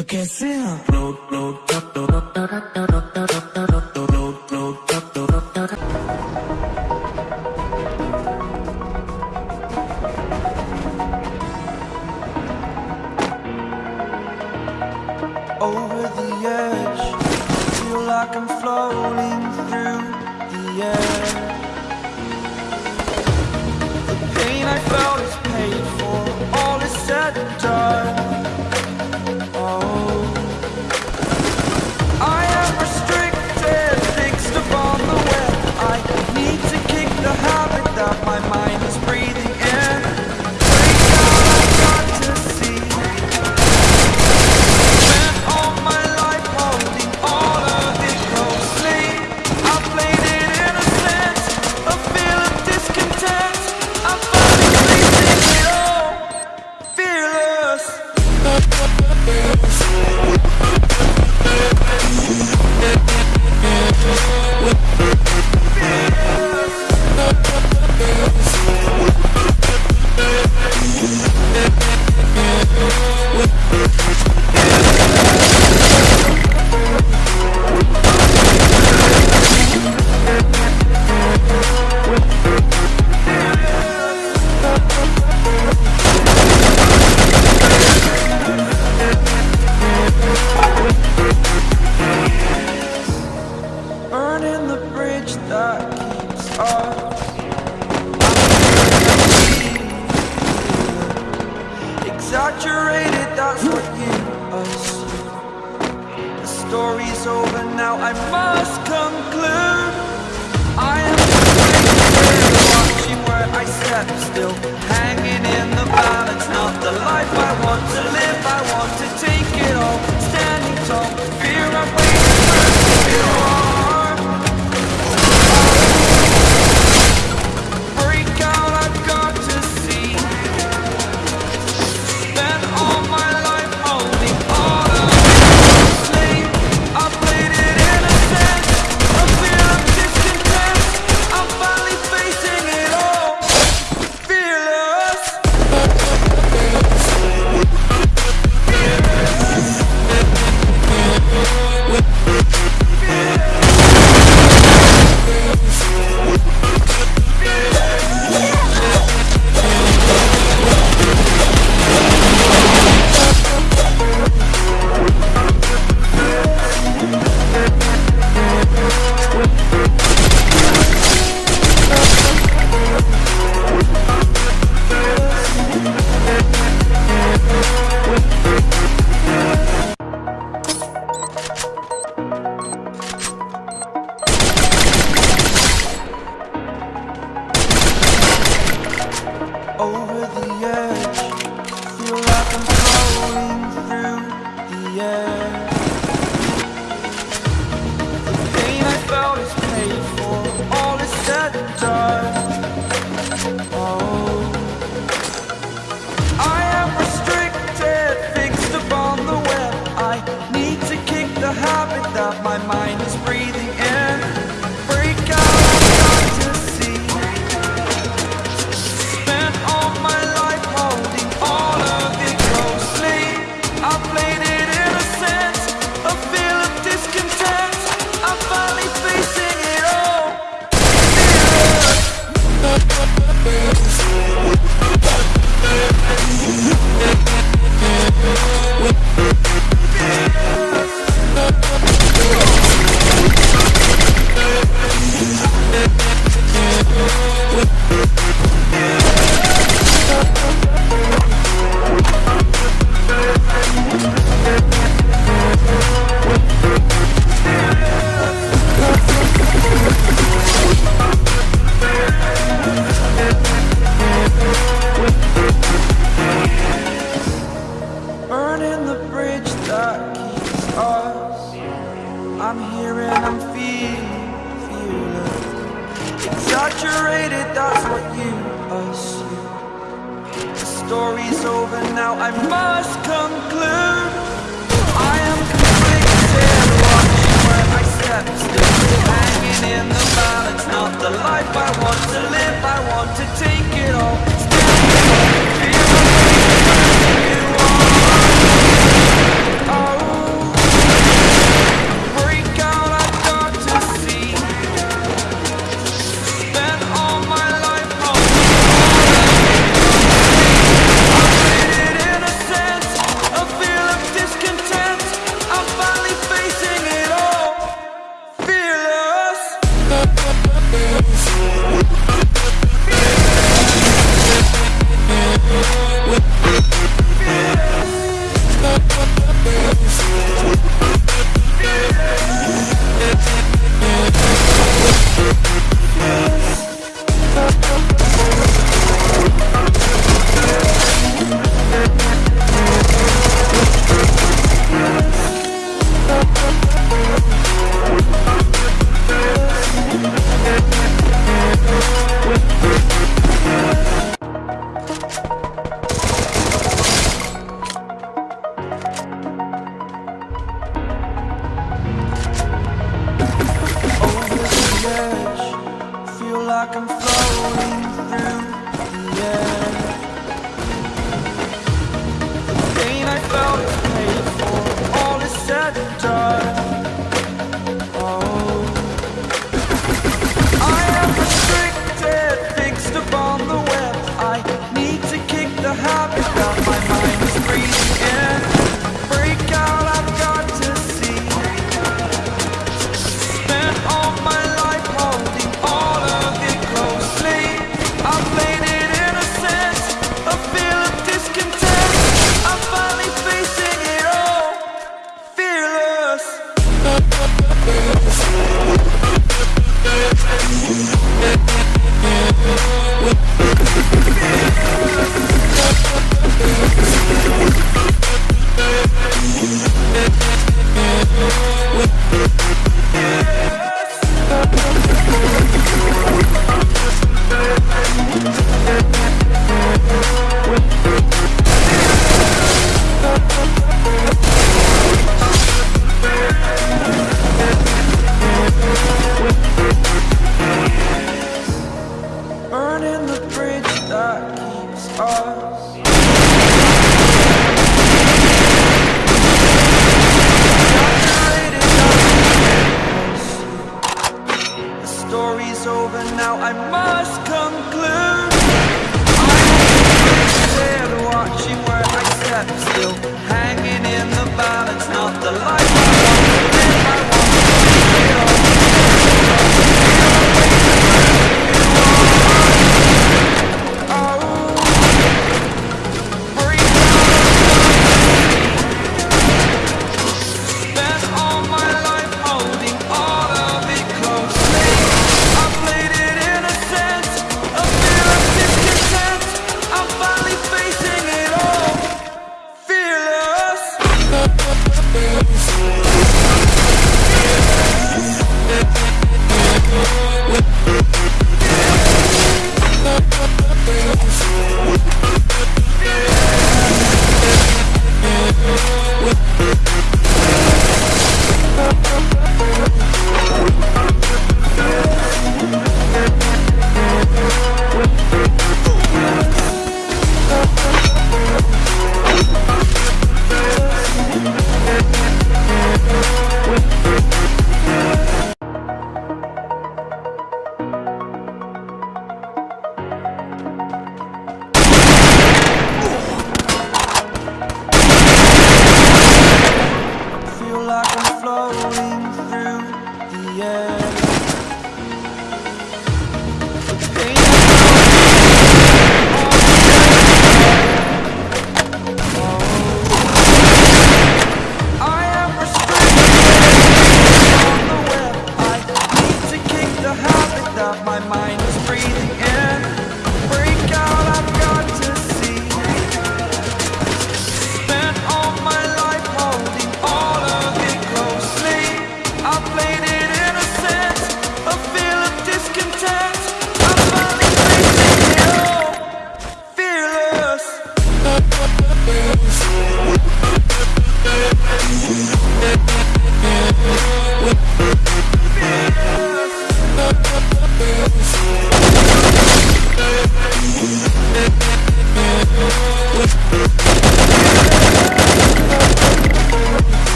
तो कैसे आप नो नो टो Over the edge, feel like I'm floating through the air. exaggerated, that's what you assume The story's over now, I must conclude. I am watching where I step still Hanging in the balance, not the life I want to saturated, that's what you assume. The story's over now, I must conclude. I am conflicted, watching where I step still Hanging in the balance, not the life I want to live, I want to take